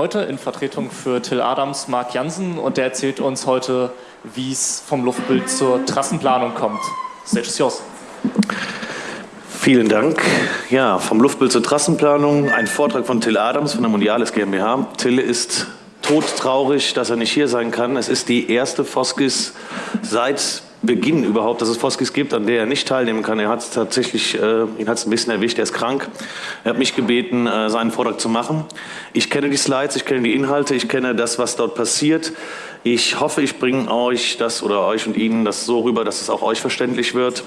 Heute in Vertretung für Till Adams Marc Jansen und der erzählt uns heute, wie es vom Luftbild zur Trassenplanung kommt. Yours. Vielen Dank. Ja, vom Luftbild zur Trassenplanung, ein Vortrag von Till Adams von der Mondiales GmbH. Till ist todtraurig, dass er nicht hier sein kann. Es ist die erste Foskis seit Beginn überhaupt, dass es Foskis gibt, an der er nicht teilnehmen kann. Er hat tatsächlich, äh, ihn hat es ein bisschen erwischt, er ist krank. Er hat mich gebeten, äh, seinen Vortrag zu machen. Ich kenne die Slides, ich kenne die Inhalte, ich kenne das, was dort passiert. Ich hoffe, ich bringe euch das oder euch und Ihnen das so rüber, dass es auch euch verständlich wird.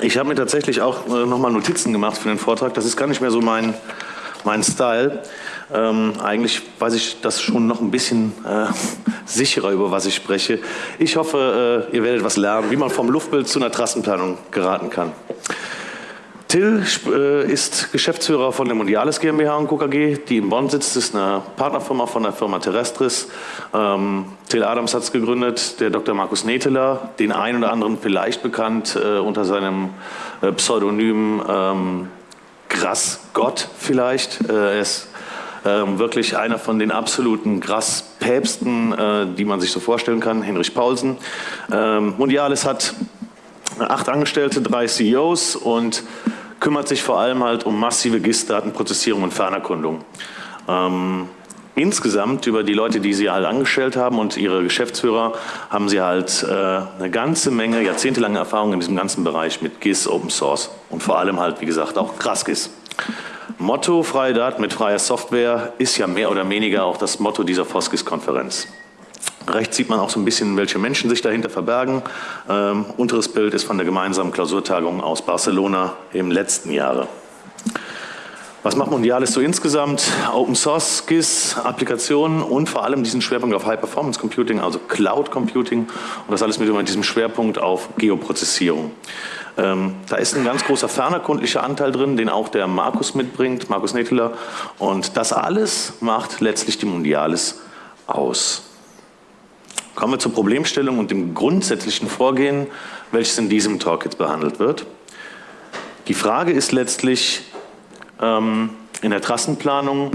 Ich habe mir tatsächlich auch äh, nochmal Notizen gemacht für den Vortrag. Das ist gar nicht mehr so mein, mein Style. Ähm, eigentlich weiß ich das schon noch ein bisschen äh, sicherer, über was ich spreche. Ich hoffe, äh, ihr werdet was lernen, wie man vom Luftbild zu einer Trassenplanung geraten kann. Till äh, ist Geschäftsführer von der Mondiales GmbH und KKG, die in Bonn sitzt. Ist eine Partnerfirma von der Firma Terrestris. Ähm, Till Adams hat es gegründet, der Dr. Markus Neteler, den einen oder anderen vielleicht bekannt äh, unter seinem äh, Pseudonym ähm, Grass Gott vielleicht. Äh, er ist ähm, wirklich einer von den absoluten Grasspäpsten, äh, die man sich so vorstellen kann, Henrich Paulsen. Ähm, Mondiales hat acht Angestellte, drei CEOs und kümmert sich vor allem halt um massive GIS-Datenprozessierung und Fernerkundung. Ähm, insgesamt über die Leute, die sie halt angestellt haben und ihre Geschäftsführer, haben sie halt äh, eine ganze Menge, jahrzehntelange Erfahrung in diesem ganzen Bereich mit GIS, Open Source und vor allem halt, wie gesagt, auch GrassGIS. Motto freie Daten mit freier Software ist ja mehr oder weniger auch das Motto dieser Foskis-Konferenz. Rechts sieht man auch so ein bisschen, welche Menschen sich dahinter verbergen. Ähm, unteres Bild ist von der gemeinsamen Klausurtagung aus Barcelona im letzten Jahre. Was macht Mondiales so insgesamt? Open Source, GIS, Applikationen und vor allem diesen Schwerpunkt auf High Performance Computing, also Cloud Computing und das alles mit diesem Schwerpunkt auf Geoprozessierung. Ähm, da ist ein ganz großer fernerkundlicher Anteil drin, den auch der Markus mitbringt, Markus Neteler. Und das alles macht letztlich die Mondiales aus. Kommen wir zur Problemstellung und dem grundsätzlichen Vorgehen, welches in diesem Talk jetzt behandelt wird. Die Frage ist letztlich, in der Trassenplanung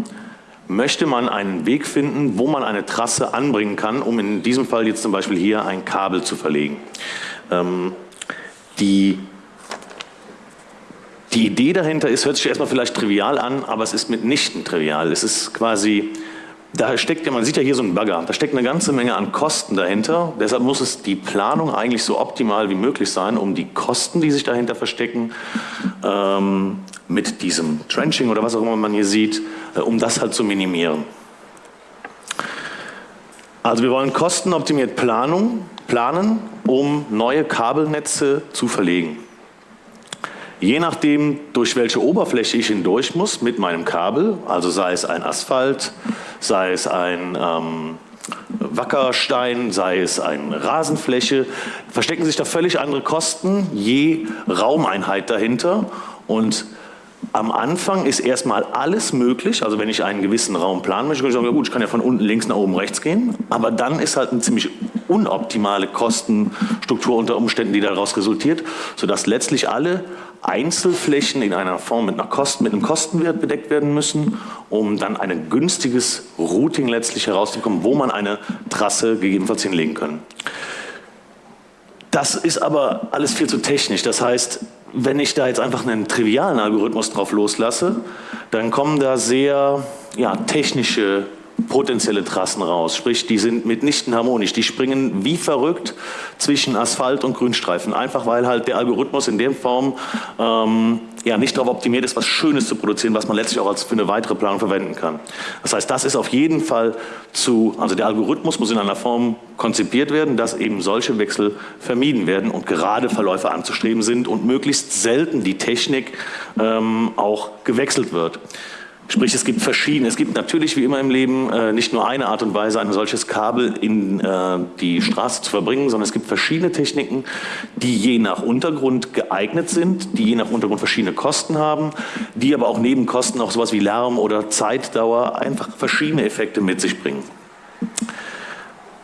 möchte man einen Weg finden, wo man eine Trasse anbringen kann, um in diesem Fall jetzt zum Beispiel hier ein Kabel zu verlegen. Ähm, die, die Idee dahinter ist, hört sich erstmal vielleicht trivial an, aber es ist mitnichten trivial. Es ist quasi da steckt ja, man sieht ja hier so einen Bagger, da steckt eine ganze Menge an Kosten dahinter. Deshalb muss es die Planung eigentlich so optimal wie möglich sein, um die Kosten, die sich dahinter verstecken, ähm, mit diesem Trenching oder was auch immer man hier sieht, äh, um das halt zu minimieren. Also wir wollen kostenoptimiert Planung, planen, um neue Kabelnetze zu verlegen. Je nachdem, durch welche Oberfläche ich hindurch muss mit meinem Kabel, also sei es ein Asphalt, sei es ein ähm, Wackerstein, sei es eine Rasenfläche, verstecken sich da völlig andere Kosten je Raumeinheit dahinter und am Anfang ist erstmal alles möglich, also wenn ich einen gewissen Raum planen möchte, kann ich sagen, ja gut, ich kann ja von unten links nach oben rechts gehen, aber dann ist halt eine ziemlich unoptimale Kostenstruktur unter Umständen, die daraus resultiert, sodass letztlich alle Einzelflächen in einer Form mit, einer Kosten, mit einem Kostenwert bedeckt werden müssen, um dann ein günstiges Routing letztlich herauszubekommen, wo man eine Trasse gegebenenfalls hinlegen kann. Das ist aber alles viel zu technisch. Das heißt, wenn ich da jetzt einfach einen trivialen Algorithmus drauf loslasse, dann kommen da sehr ja, technische potenzielle Trassen raus. Sprich, die sind mitnichten harmonisch. Die springen wie verrückt zwischen Asphalt und Grünstreifen. Einfach weil halt der Algorithmus in der Form ähm, ja, nicht darauf optimiert ist, was Schönes zu produzieren, was man letztlich auch als für eine weitere Planung verwenden kann. Das heißt, das ist auf jeden Fall zu, also der Algorithmus muss in einer Form konzipiert werden, dass eben solche Wechsel vermieden werden und gerade Verläufe anzustreben sind und möglichst selten die Technik ähm, auch gewechselt wird. Sprich, es gibt verschiedene, es gibt natürlich wie immer im Leben äh, nicht nur eine Art und Weise, ein solches Kabel in äh, die Straße zu verbringen, sondern es gibt verschiedene Techniken, die je nach Untergrund geeignet sind, die je nach Untergrund verschiedene Kosten haben, die aber auch neben Kosten auch sowas wie Lärm oder Zeitdauer einfach verschiedene Effekte mit sich bringen.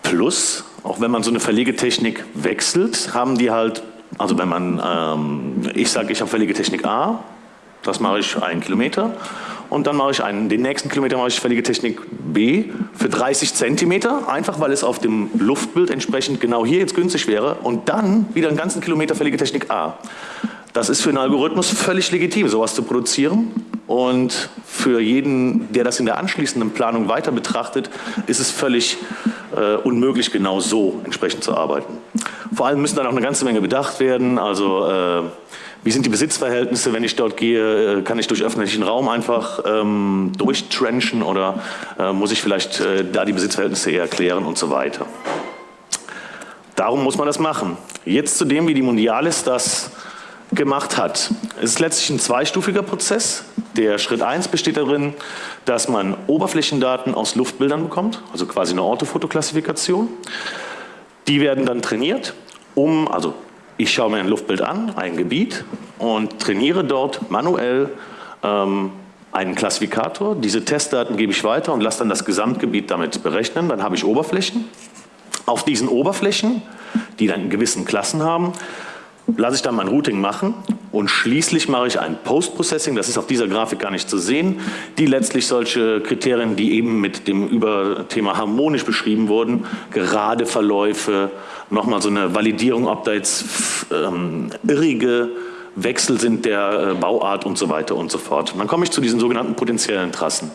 Plus, auch wenn man so eine Verlegetechnik wechselt, haben die halt, also wenn man, ähm, ich sage, ich habe Verlegetechnik A, das mache ich einen Kilometer und dann mache ich einen, den nächsten Kilometer mache ich fällige Technik B für 30 Zentimeter, einfach weil es auf dem Luftbild entsprechend genau hier jetzt günstig wäre und dann wieder einen ganzen Kilometer fällige Technik A. Das ist für einen Algorithmus völlig legitim, sowas zu produzieren. Und für jeden, der das in der anschließenden Planung weiter betrachtet, ist es völlig äh, unmöglich, genau so entsprechend zu arbeiten. Vor allem müssen dann auch eine ganze Menge bedacht werden. Also äh, wie sind die Besitzverhältnisse, wenn ich dort gehe? Äh, kann ich durch öffentlichen Raum einfach ähm, durchtrenchen oder äh, muss ich vielleicht äh, da die Besitzverhältnisse eher klären und so weiter. Darum muss man das machen. Jetzt zu dem, wie die Mundialis das gemacht hat. Es ist letztlich ein zweistufiger Prozess. Der Schritt 1 besteht darin, dass man Oberflächendaten aus Luftbildern bekommt, also quasi eine Orthofotoklassifikation. Die werden dann trainiert, um, also ich schaue mir ein Luftbild an, ein Gebiet und trainiere dort manuell ähm, einen Klassifikator. Diese Testdaten gebe ich weiter und lasse dann das Gesamtgebiet damit berechnen. Dann habe ich Oberflächen. Auf diesen Oberflächen, die dann gewissen Klassen haben, lasse ich dann mein Routing machen und schließlich mache ich ein Post-Processing, das ist auf dieser Grafik gar nicht zu sehen, die letztlich solche Kriterien, die eben mit dem Überthema harmonisch beschrieben wurden, gerade Verläufe, nochmal so eine Validierung, ob da jetzt ähm, irrige Wechsel sind der äh, Bauart und so weiter und so fort. Und dann komme ich zu diesen sogenannten potenziellen Trassen.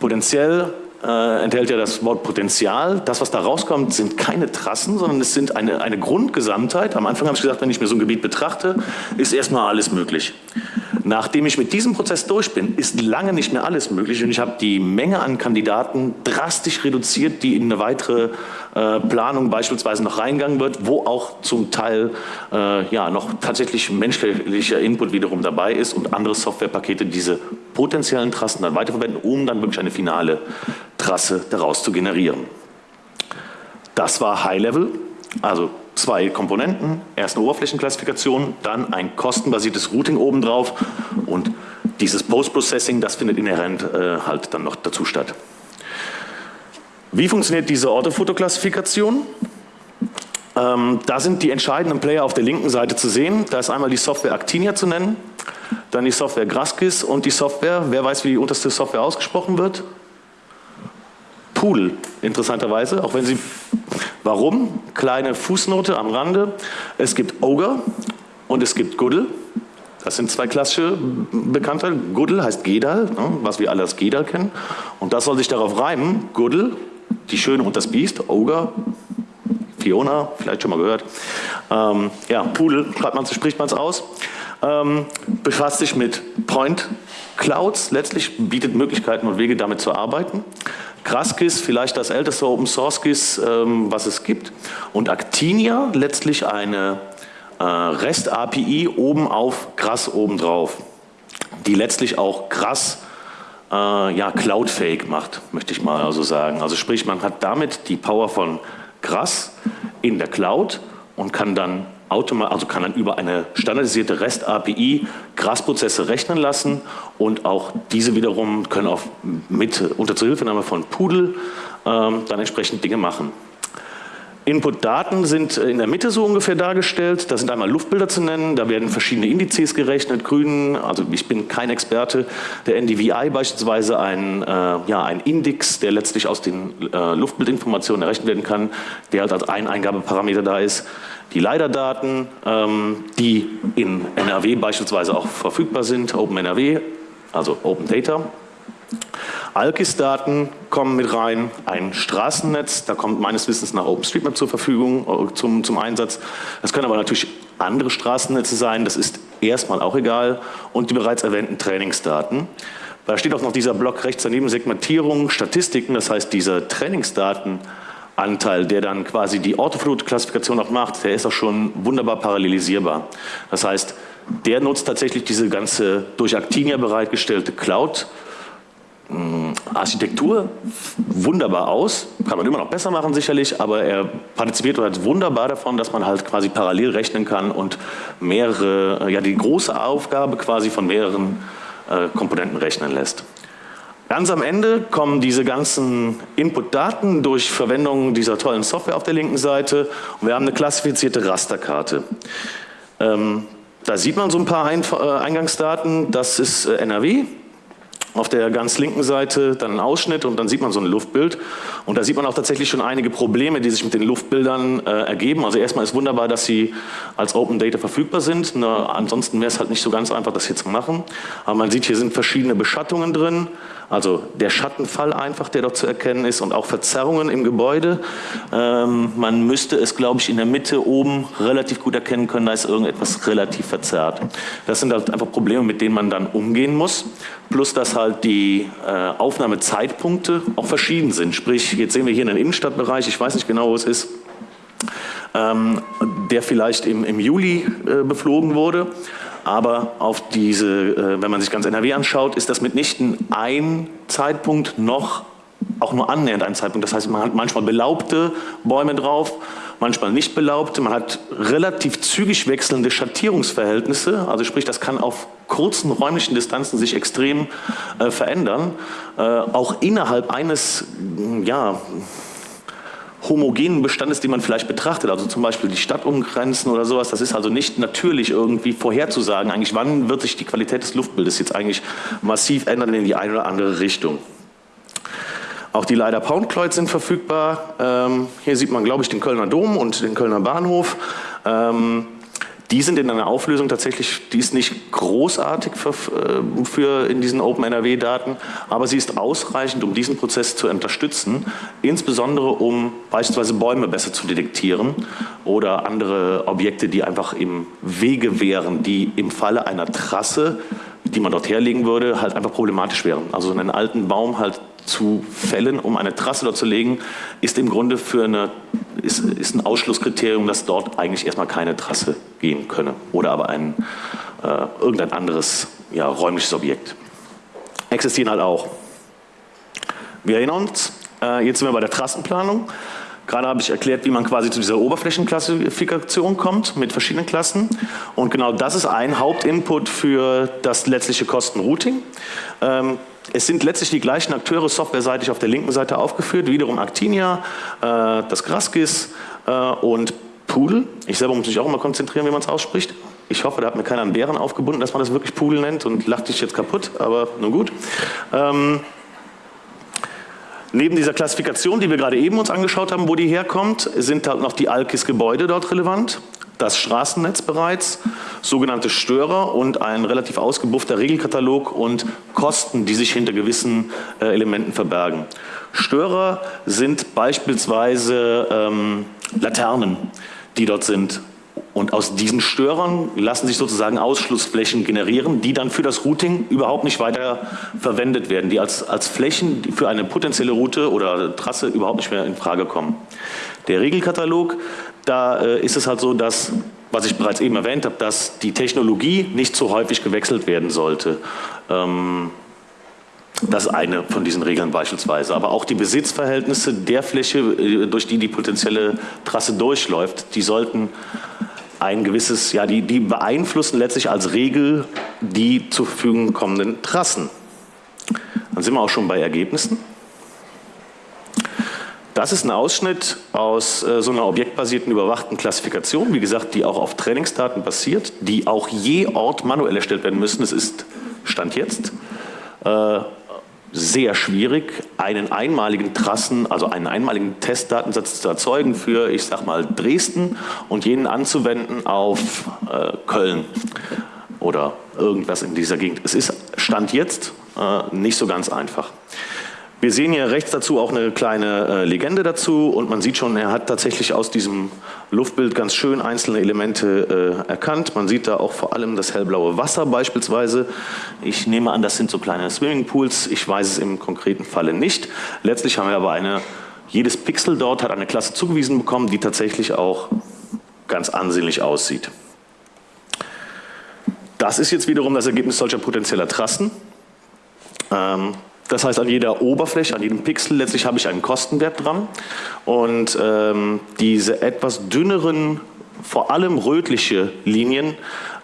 Potenziell äh, enthält ja das Wort Potenzial. Das, was da rauskommt, sind keine Trassen, sondern es sind eine, eine Grundgesamtheit. Am Anfang habe ich gesagt, wenn ich mir so ein Gebiet betrachte, ist erstmal alles möglich. Nachdem ich mit diesem Prozess durch bin, ist lange nicht mehr alles möglich und ich habe die Menge an Kandidaten drastisch reduziert, die in eine weitere äh, Planung beispielsweise noch reingegangen wird, wo auch zum Teil äh, ja, noch tatsächlich menschlicher Input wiederum dabei ist und andere Softwarepakete diese potenziellen Trassen dann weiterverwenden, um dann wirklich eine finale Trasse daraus zu generieren. Das war High Level, also zwei Komponenten, erst eine Oberflächenklassifikation, dann ein kostenbasiertes Routing obendrauf und dieses Post-Processing, das findet inhärent äh, halt dann noch dazu statt. Wie funktioniert diese Orthofotoklassifikation? Ähm, da sind die entscheidenden Player auf der linken Seite zu sehen. Da ist einmal die Software Actinia zu nennen, dann die Software Graskis und die Software, wer weiß, wie die unterste Software ausgesprochen wird? Poodle, interessanterweise, auch wenn sie, warum? Kleine Fußnote am Rande. Es gibt Ogre und es gibt Goodle. Das sind zwei klassische Bekannte. Goodle heißt Gedal, ne, was wir alle als Gedal kennen. Und das soll sich darauf reimen. Goodle, die Schöne und das Biest, Ogre, Fiona, vielleicht schon mal gehört. Ähm, ja, schreibt man, spricht man es aus. Ähm, befasst sich mit Point Clouds, letztlich bietet Möglichkeiten und Wege damit zu arbeiten. Graskis, vielleicht das älteste Open Source GIS, ähm, was es gibt. Und Actinia, letztlich eine äh, REST-API oben auf Grass obendrauf, die letztlich auch Grass äh, ja, cloudfähig macht, möchte ich mal also sagen. Also sprich, man hat damit die Power von Grass in der Cloud und kann dann also kann dann über eine standardisierte REST-API Grasprozesse rechnen lassen und auch diese wiederum können auch mit unter Zuhilfenahme von Pudel ähm, dann entsprechend Dinge machen. Input-Daten sind in der Mitte so ungefähr dargestellt. Da sind einmal Luftbilder zu nennen, da werden verschiedene Indizes gerechnet, grün, also ich bin kein Experte, der NDVI beispielsweise ein, äh, ja, ein Index, der letztlich aus den äh, Luftbildinformationen errechnet werden kann, der halt als ein Eingabeparameter da ist. Die LiDAR-Daten, ähm, die in NRW beispielsweise auch verfügbar sind, OpenNRW, also Open Data. ALKIS-Daten kommen mit rein, ein Straßennetz, da kommt meines Wissens nach OpenStreetMap zur Verfügung, äh, zum, zum Einsatz. Das können aber natürlich andere Straßennetze sein, das ist erstmal auch egal. Und die bereits erwähnten Trainingsdaten. Da steht auch noch dieser Block rechts daneben, Segmentierung, Statistiken, das heißt dieser Trainingsdatenanteil, der dann quasi die Orthoflut-Klassifikation auch macht, der ist auch schon wunderbar parallelisierbar. Das heißt, der nutzt tatsächlich diese ganze durch Actinia bereitgestellte Cloud- Architektur wunderbar aus, kann man immer noch besser machen sicherlich, aber er partizipiert halt wunderbar davon, dass man halt quasi parallel rechnen kann und mehrere, ja die große Aufgabe quasi von mehreren äh, Komponenten rechnen lässt. Ganz am Ende kommen diese ganzen Input-Daten durch Verwendung dieser tollen Software auf der linken Seite und wir haben eine klassifizierte Rasterkarte. Ähm, da sieht man so ein paar Eingangsdaten, das ist äh, NRW, auf der ganz linken Seite dann ein Ausschnitt und dann sieht man so ein Luftbild. Und da sieht man auch tatsächlich schon einige Probleme, die sich mit den Luftbildern äh, ergeben. Also erstmal ist wunderbar, dass sie als Open Data verfügbar sind. Na, ansonsten wäre es halt nicht so ganz einfach, das hier zu machen. Aber man sieht, hier sind verschiedene Beschattungen drin. Also der Schattenfall einfach, der dort zu erkennen ist und auch Verzerrungen im Gebäude. Ähm, man müsste es, glaube ich, in der Mitte oben relativ gut erkennen können, da ist irgendetwas relativ verzerrt. Das sind halt einfach Probleme, mit denen man dann umgehen muss. Plus, dass halt die äh, Aufnahmezeitpunkte auch verschieden sind. Sprich, jetzt sehen wir hier einen Innenstadtbereich, ich weiß nicht genau, wo es ist, ähm, der vielleicht im, im Juli äh, beflogen wurde. Aber auf diese, äh, wenn man sich ganz NRW anschaut, ist das mitnichten ein Zeitpunkt noch auch nur annähernd ein Zeitpunkt. Das heißt, man hat manchmal belaubte Bäume drauf, manchmal nicht belaubte. Man hat relativ zügig wechselnde Schattierungsverhältnisse. Also sprich, das kann auf kurzen räumlichen Distanzen sich extrem äh, verändern. Äh, auch innerhalb eines, ja, homogenen Bestandes, die man vielleicht betrachtet, also zum Beispiel die Stadtumgrenzen oder sowas, das ist also nicht natürlich irgendwie vorherzusagen, eigentlich wann wird sich die Qualität des Luftbildes jetzt eigentlich massiv ändern in die eine oder andere Richtung. Auch die Leider Poundkleid sind verfügbar. Ähm, hier sieht man, glaube ich, den Kölner Dom und den Kölner Bahnhof. Ähm, die sind in einer Auflösung tatsächlich, die ist nicht großartig für, äh, für in diesen OpenNRW-Daten, aber sie ist ausreichend, um diesen Prozess zu unterstützen, insbesondere um beispielsweise Bäume besser zu detektieren oder andere Objekte, die einfach im Wege wären, die im Falle einer Trasse, die man dort herlegen würde, halt einfach problematisch wären. Also einen alten Baum halt zu fällen, um eine Trasse dort zu legen, ist im Grunde für eine, ist, ist ein Ausschlusskriterium, dass dort eigentlich erstmal keine Trasse gehen könne oder aber ein, äh, irgendein anderes ja, räumliches Objekt. Existieren halt auch. Wir erinnern uns, äh, jetzt sind wir bei der Trassenplanung. Gerade habe ich erklärt, wie man quasi zu dieser Oberflächenklassifikation kommt mit verschiedenen Klassen. Und genau das ist ein Hauptinput für das letztliche Kostenrouting. Ähm, es sind letztlich die gleichen Akteure softwareseitig auf der linken Seite aufgeführt, wiederum Actinia, äh, das Graskis äh, und Poodle. Ich selber muss mich auch immer konzentrieren, wie man es ausspricht. Ich hoffe, da hat mir keiner einen Bären aufgebunden, dass man das wirklich Poodle nennt und lacht dich jetzt kaputt, aber nun gut. Ähm, Neben dieser Klassifikation, die wir gerade eben uns angeschaut haben, wo die herkommt, sind halt noch die Alkis-Gebäude dort relevant das Straßennetz bereits, sogenannte Störer und ein relativ ausgebuffter Regelkatalog und Kosten, die sich hinter gewissen äh, Elementen verbergen. Störer sind beispielsweise ähm, Laternen, die dort sind. Und aus diesen Störern lassen sich sozusagen Ausschlussflächen generieren, die dann für das Routing überhaupt nicht weiter verwendet werden, die als, als Flächen für eine potenzielle Route oder Trasse überhaupt nicht mehr in Frage kommen. Der Regelkatalog da äh, ist es halt so, dass, was ich bereits eben erwähnt habe, dass die Technologie nicht so häufig gewechselt werden sollte. Ähm, das ist eine von diesen Regeln beispielsweise. Aber auch die Besitzverhältnisse der Fläche, äh, durch die die potenzielle Trasse durchläuft, die sollten ein gewisses, ja, die, die beeinflussen letztlich als Regel die zur Verfügung kommenden Trassen. Dann sind wir auch schon bei Ergebnissen. Das ist ein Ausschnitt aus äh, so einer objektbasierten überwachten Klassifikation, wie gesagt, die auch auf Trainingsdaten basiert, die auch je Ort manuell erstellt werden müssen. Es ist, Stand jetzt, äh, sehr schwierig, einen einmaligen Trassen, also einen einmaligen Testdatensatz zu erzeugen für, ich sag mal, Dresden und jenen anzuwenden auf äh, Köln oder irgendwas in dieser Gegend. Es ist Stand jetzt äh, nicht so ganz einfach. Wir sehen hier rechts dazu auch eine kleine äh, Legende dazu und man sieht schon, er hat tatsächlich aus diesem Luftbild ganz schön einzelne Elemente äh, erkannt. Man sieht da auch vor allem das hellblaue Wasser beispielsweise. Ich nehme an, das sind so kleine Swimmingpools. Ich weiß es im konkreten Falle nicht. Letztlich haben wir aber eine, jedes Pixel dort hat eine Klasse zugewiesen bekommen, die tatsächlich auch ganz ansehnlich aussieht. Das ist jetzt wiederum das Ergebnis solcher potenzieller Trassen. Ähm, das heißt, an jeder Oberfläche, an jedem Pixel letztlich habe ich einen Kostenwert dran. Und ähm, diese etwas dünneren, vor allem rötliche Linien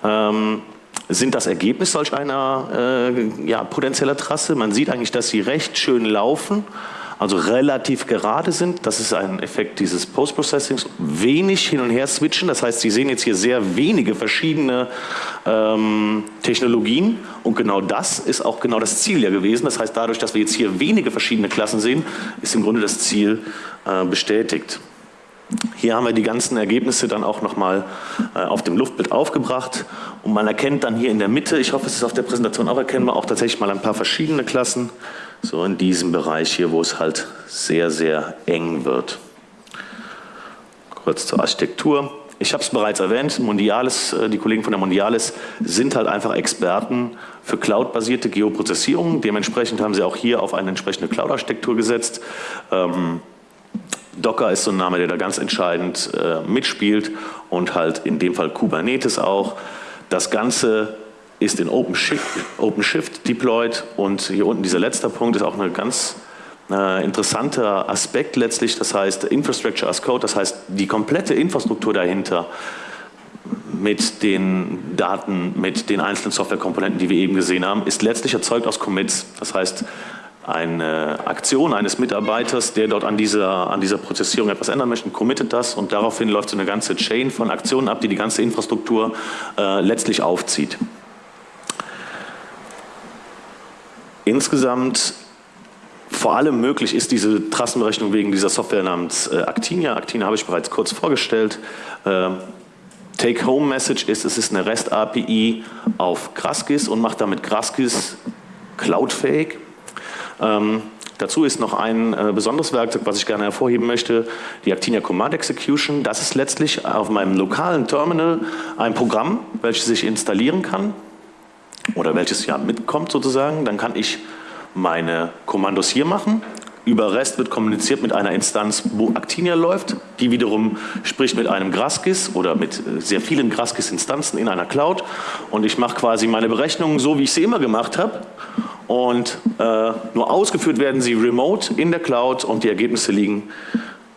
ähm, sind das Ergebnis solch einer äh, ja, potenzieller Trasse. Man sieht eigentlich, dass sie recht schön laufen. Also relativ gerade sind. Das ist ein Effekt dieses Post-Processings. Wenig hin und her switchen, das heißt, Sie sehen jetzt hier sehr wenige verschiedene ähm, Technologien und genau das ist auch genau das Ziel ja gewesen. Das heißt, dadurch, dass wir jetzt hier wenige verschiedene Klassen sehen, ist im Grunde das Ziel äh, bestätigt. Hier haben wir die ganzen Ergebnisse dann auch nochmal äh, auf dem Luftbild aufgebracht und man erkennt dann hier in der Mitte, ich hoffe es ist auf der Präsentation auch erkennbar, auch tatsächlich mal ein paar verschiedene Klassen, so in diesem Bereich hier, wo es halt sehr, sehr eng wird. Kurz zur Architektur. Ich habe es bereits erwähnt, Mondiales, äh, die Kollegen von der Mondiales sind halt einfach Experten für cloud-basierte Geoprozessierung. Dementsprechend haben sie auch hier auf eine entsprechende Cloud-Architektur gesetzt. Ähm, Docker ist so ein Name, der da ganz entscheidend äh, mitspielt und halt in dem Fall Kubernetes auch. Das Ganze ist in OpenShift, deployed und hier unten dieser letzte Punkt ist auch ein ganz äh, interessanter Aspekt letztlich, das heißt Infrastructure as Code, das heißt die komplette Infrastruktur dahinter mit den Daten, mit den einzelnen Softwarekomponenten, die wir eben gesehen haben, ist letztlich erzeugt aus Commits. Das heißt, eine Aktion eines Mitarbeiters, der dort an dieser, an dieser Prozessierung etwas ändern möchte, committet das und daraufhin läuft so eine ganze Chain von Aktionen ab, die die ganze Infrastruktur äh, letztlich aufzieht. Insgesamt vor allem möglich ist diese Trassenberechnung wegen dieser Software namens äh, Actinia. Actinia habe ich bereits kurz vorgestellt. Äh, Take-Home-Message ist, es ist eine REST-API auf Graskis und macht damit Graskis cloudfähig. Ähm, dazu ist noch ein äh, besonderes Werkzeug, was ich gerne hervorheben möchte, die Actinia Command Execution. Das ist letztlich auf meinem lokalen Terminal ein Programm, welches ich installieren kann oder welches ja mitkommt sozusagen. Dann kann ich meine Kommandos hier machen über REST wird kommuniziert mit einer Instanz, wo Actinia läuft. Die wiederum spricht mit einem Graskis oder mit äh, sehr vielen Graskis-Instanzen in einer Cloud. Und ich mache quasi meine Berechnungen so, wie ich sie immer gemacht habe. Und äh, nur ausgeführt werden sie remote in der Cloud und die Ergebnisse liegen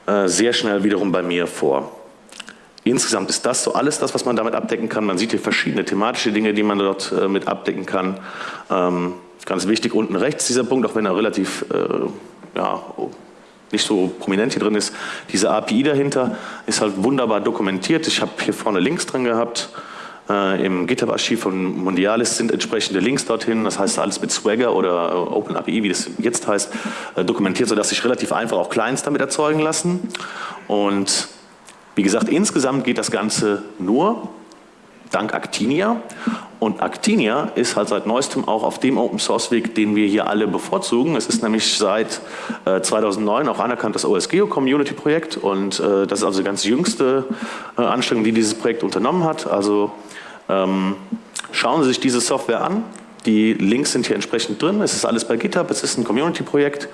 äh, sehr schnell wiederum bei mir vor. Insgesamt ist das so alles das, was man damit abdecken kann. Man sieht hier verschiedene thematische Dinge, die man dort äh, mit abdecken kann. Ähm, ganz wichtig unten rechts dieser Punkt, auch wenn er relativ äh, ja, nicht so prominent hier drin ist, diese API dahinter ist halt wunderbar dokumentiert. Ich habe hier vorne Links drin gehabt. Äh, Im GitHub-Archiv von Mondialis sind entsprechende Links dorthin. Das heißt alles mit Swagger oder äh, OpenAPI, wie das jetzt heißt, äh, dokumentiert, sodass sich relativ einfach auch Clients damit erzeugen lassen. Und wie gesagt, insgesamt geht das Ganze nur dank Actinia. Und Actinia ist halt seit neuestem auch auf dem Open Source Weg, den wir hier alle bevorzugen. Es ist nämlich seit äh, 2009 auch anerkannt das OSGeo Community Projekt und äh, das ist also die ganz jüngste äh, Anstrengung, die dieses Projekt unternommen hat. Also ähm, schauen Sie sich diese Software an. Die Links sind hier entsprechend drin. Es ist alles bei GitHub. Es ist ein Community Projekt.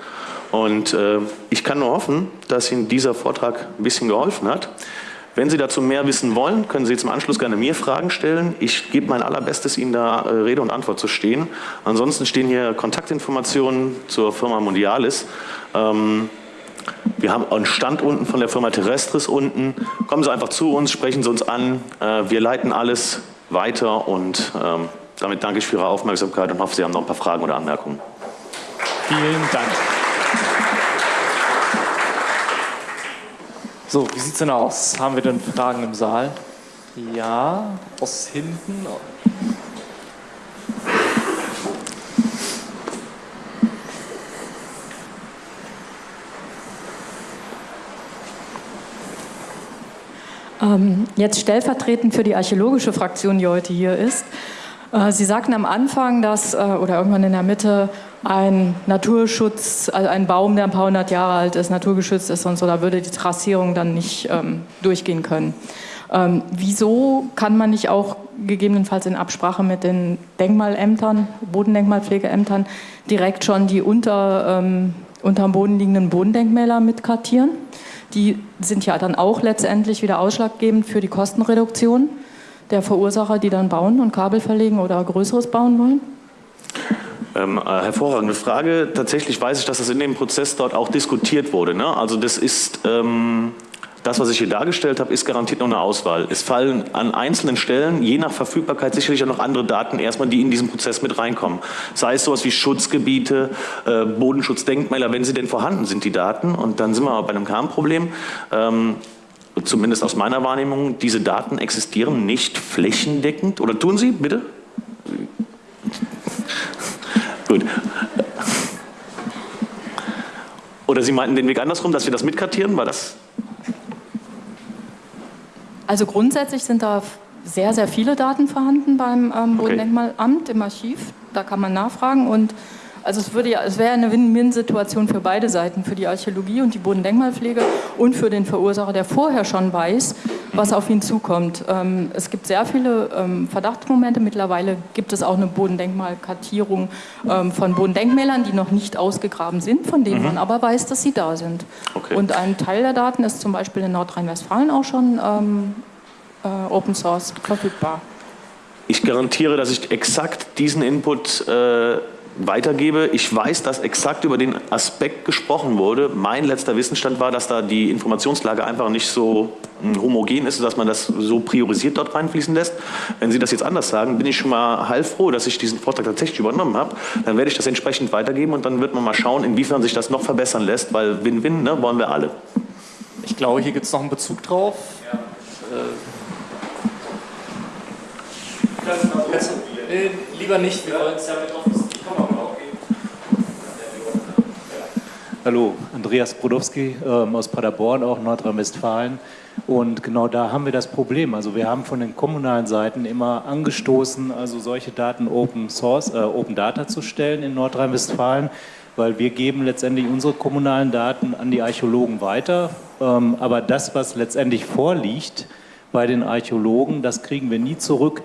Und äh, ich kann nur hoffen, dass Ihnen dieser Vortrag ein bisschen geholfen hat. Wenn Sie dazu mehr wissen wollen, können Sie im Anschluss gerne mir Fragen stellen. Ich gebe mein allerbestes, Ihnen da äh, Rede und Antwort zu stehen. Ansonsten stehen hier Kontaktinformationen zur Firma Mondialis. Ähm, wir haben einen Stand unten von der Firma Terrestris unten. Kommen Sie einfach zu uns, sprechen Sie uns an. Äh, wir leiten alles weiter und ähm, damit danke ich für Ihre Aufmerksamkeit und hoffe, Sie haben noch ein paar Fragen oder Anmerkungen. Vielen Dank. So, wie sieht es denn aus? Haben wir denn Fragen im Saal? Ja, aus hinten. Ähm, jetzt stellvertretend für die archäologische Fraktion, die heute hier ist. Äh, Sie sagten am Anfang, dass, äh, oder irgendwann in der Mitte, ein Naturschutz, also ein Baum, der ein paar hundert Jahre alt ist, naturgeschützt ist und so, da würde die Trassierung dann nicht ähm, durchgehen können. Ähm, wieso kann man nicht auch gegebenenfalls in Absprache mit den Denkmalämtern, Bodendenkmalpflegeämtern, direkt schon die unter, ähm, unterm Boden liegenden Bodendenkmäler mitkartieren? Die sind ja dann auch letztendlich wieder ausschlaggebend für die Kostenreduktion der Verursacher, die dann bauen und Kabel verlegen oder Größeres bauen wollen? Ähm, äh, hervorragende Frage. Tatsächlich weiß ich, dass das in dem Prozess dort auch diskutiert wurde. Ne? Also das ist ähm, Das, was ich hier dargestellt habe, ist garantiert noch eine Auswahl. Es fallen an einzelnen Stellen, je nach Verfügbarkeit, sicherlich auch noch andere Daten erstmal, die in diesen Prozess mit reinkommen. Sei es sowas wie Schutzgebiete, äh, Bodenschutzdenkmäler, wenn sie denn vorhanden sind, die Daten. Und dann sind wir bei einem Kernproblem. Ähm, zumindest aus meiner Wahrnehmung, diese Daten existieren nicht flächendeckend. Oder tun sie, bitte? Gut. Oder Sie meinten den Weg andersrum, dass wir das mitkartieren? War das? Also grundsätzlich sind da sehr, sehr viele Daten vorhanden beim ähm, Bodendenkmalamt im Archiv. Da kann man nachfragen und also es, würde ja, es wäre eine Win-Win-Situation für beide Seiten, für die Archäologie und die Bodendenkmalpflege und für den Verursacher, der vorher schon weiß, was auf ihn zukommt. Ähm, es gibt sehr viele ähm, Verdachtsmomente. Mittlerweile gibt es auch eine Bodendenkmalkartierung ähm, von Bodendenkmälern, die noch nicht ausgegraben sind, von denen mhm. man aber weiß, dass sie da sind. Okay. Und ein Teil der Daten ist zum Beispiel in Nordrhein-Westfalen auch schon ähm, äh, Open Source verfügbar. Ich garantiere, dass ich exakt diesen Input äh, weitergebe. Ich weiß, dass exakt über den Aspekt gesprochen wurde. Mein letzter Wissensstand war, dass da die Informationslage einfach nicht so hm, homogen ist, dass man das so priorisiert dort reinfließen lässt. Wenn Sie das jetzt anders sagen, bin ich schon mal heilfroh, dass ich diesen Vortrag tatsächlich übernommen habe. Dann werde ich das entsprechend weitergeben und dann wird man mal schauen, inwiefern sich das noch verbessern lässt, weil Win-Win ne, wollen wir alle. Ich glaube, hier gibt es noch einen Bezug drauf. Ja. Äh, lieber nicht, wir wollen es ja mit offen Hallo, Andreas Brodowski ähm, aus Paderborn, auch Nordrhein-Westfalen. Und genau da haben wir das Problem. Also wir haben von den kommunalen Seiten immer angestoßen, also solche Daten Open Source, äh, Open Data zu stellen in Nordrhein-Westfalen, weil wir geben letztendlich unsere kommunalen Daten an die Archäologen weiter. Ähm, aber das, was letztendlich vorliegt bei den Archäologen, das kriegen wir nie zurück.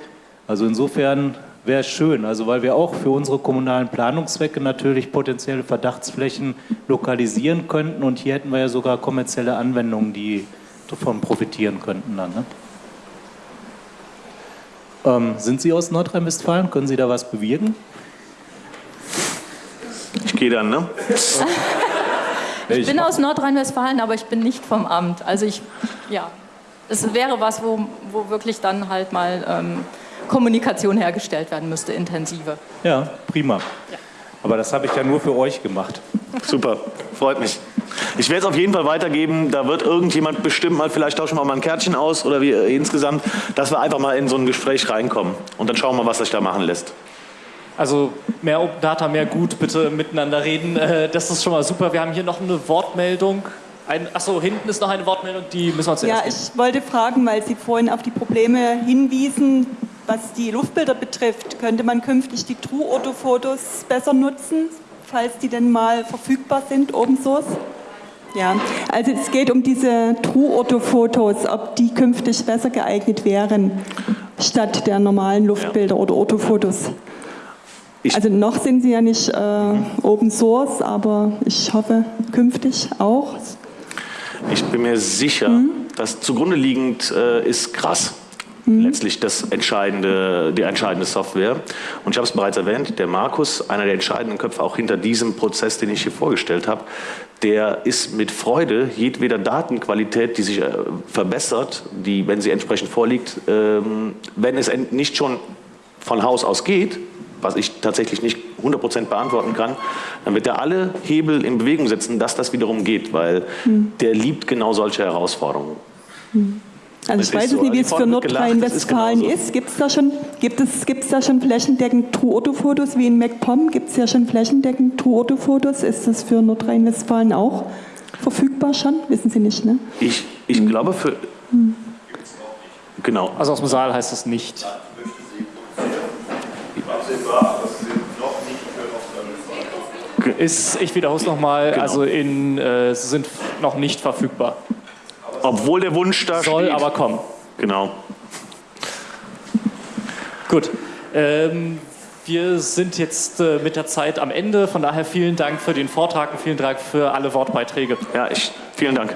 Also insofern wäre schön, also weil wir auch für unsere kommunalen Planungszwecke natürlich potenzielle Verdachtsflächen lokalisieren könnten und hier hätten wir ja sogar kommerzielle Anwendungen, die davon profitieren könnten dann. Ne? Ähm, sind Sie aus Nordrhein-Westfalen? Können Sie da was bewirken? Ich gehe dann, ne? ich bin aus Nordrhein-Westfalen, aber ich bin nicht vom Amt. Also ich, ja, es wäre was, wo, wo wirklich dann halt mal ähm, Kommunikation hergestellt werden müsste, intensive. Ja, prima. Ja. Aber das habe ich ja nur für euch gemacht. Super, freut mich. Ich werde es auf jeden Fall weitergeben. Da wird irgendjemand bestimmt mal, vielleicht tauschen wir mal ein Kärtchen aus oder wie äh, insgesamt, dass wir einfach mal in so ein Gespräch reinkommen. Und dann schauen wir, was sich da machen lässt. Also mehr Open Data, mehr gut, bitte miteinander reden. Äh, das ist schon mal super. Wir haben hier noch eine Wortmeldung. Ein, achso, hinten ist noch eine Wortmeldung, die müssen wir zuerst Ja, ich wollte fragen, weil Sie vorhin auf die Probleme hinwiesen, was die Luftbilder betrifft, könnte man künftig die True-Auto-Fotos besser nutzen, falls die denn mal verfügbar sind, Open Source? Ja, also es geht um diese True-Auto-Fotos, ob die künftig besser geeignet wären, statt der normalen Luftbilder ja. oder Autofotos. also noch sind sie ja nicht äh, Open Source, aber ich hoffe künftig auch. Ich bin mir sicher, mhm. dass zugrunde liegend äh, ist krass mhm. letztlich das entscheidende, die entscheidende Software. Und ich habe es bereits erwähnt, der Markus, einer der entscheidenden Köpfe auch hinter diesem Prozess, den ich hier vorgestellt habe, der ist mit Freude jedweder Datenqualität, die sich äh, verbessert, die, wenn sie entsprechend vorliegt, ähm, wenn es nicht schon von Haus aus geht, was ich tatsächlich nicht 100% beantworten kann, dann wird er alle Hebel in Bewegung setzen, dass das wiederum geht, weil mhm. der liebt genau solche Herausforderungen. Mhm. Also ich weiß so. nicht, wie es für Nordrhein-Westfalen ist. ist. Gibt es da schon, gibt es, gibt's da schon flächendeckend True-Auto-Fotos wie in MacPom? Gibt es ja schon flächendeckend True-Auto-Fotos? Ist das für Nordrhein-Westfalen auch verfügbar schon? Wissen Sie nicht, ne? Ich, ich hm. glaube für... Hm. Genau. Also aus dem Saal heißt das nicht. Ist, ich wiederhole es nochmal, genau. also in, äh, sind noch nicht verfügbar. Obwohl der Wunsch da Soll steht. aber kommen. Genau. Gut. Ähm, wir sind jetzt äh, mit der Zeit am Ende. Von daher vielen Dank für den Vortrag und vielen Dank für alle Wortbeiträge. Ja, ich, vielen Dank.